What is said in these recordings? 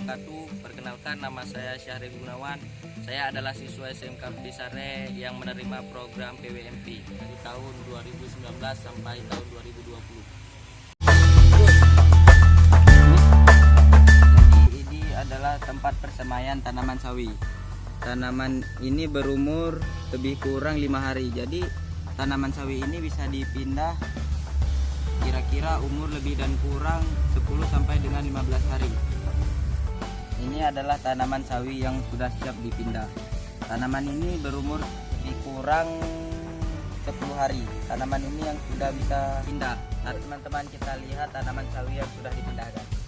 wabarakatuh. Perkenalkan nama saya Syahri Gunawan. Saya adalah siswa SMK Bidisare yang menerima program PWMP dari tahun 2019 sampai tahun 2020. Jadi ini adalah tempat persemaian tanaman sawi. Tanaman ini berumur lebih kurang lima hari. Jadi tanaman sawi ini bisa dipindah kira-kira umur lebih dan kurang 10 sampai dengan 15 hari. Ini adalah tanaman sawi yang sudah siap dipindah. Tanaman ini berumur lebih kurang 10 hari. Tanaman ini yang sudah bisa pindah. Nah, teman-teman kita lihat tanaman sawi yang sudah dipindahkan.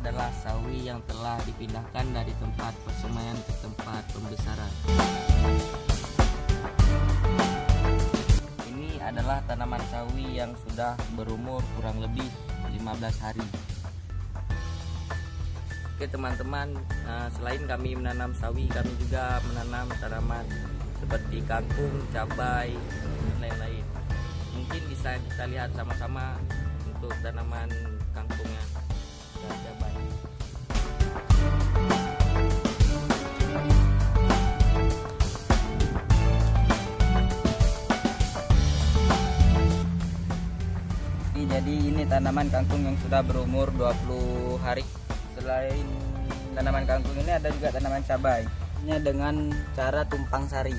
Adalah sawi yang telah dipindahkan dari tempat persemaian ke tempat pembesaran. Ini adalah tanaman sawi yang sudah berumur kurang lebih 15 hari. Oke teman-teman, nah, selain kami menanam sawi, kami juga menanam tanaman seperti kangkung, cabai, dan lain-lain. Mungkin bisa kita lihat sama-sama untuk tanaman kangkungnya jadi ini tanaman kangkung yang sudah berumur 20 hari. Selain tanaman kangkung ini ada juga tanaman cabai. Ini dengan cara tumpang sari.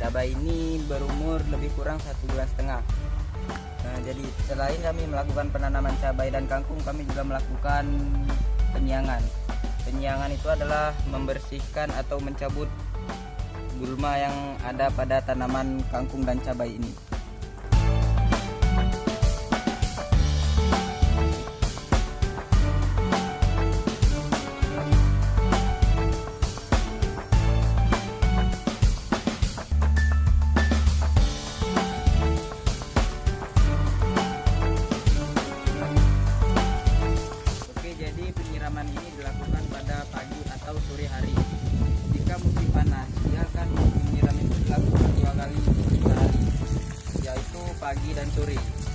Cabai ini berumur lebih kurang satu bulan setengah. Jadi selain kami melakukan penanaman cabai dan kangkung, kami juga melakukan penyiangan. Penyiangan itu adalah membersihkan atau mencabut gulma yang ada pada tanaman kangkung dan cabai ini. Penyiraman ini dilakukan pada pagi atau sore hari. Jika musim panas, dia akan penyiram itu dilakukan dua kali sehari, yaitu pagi dan sore.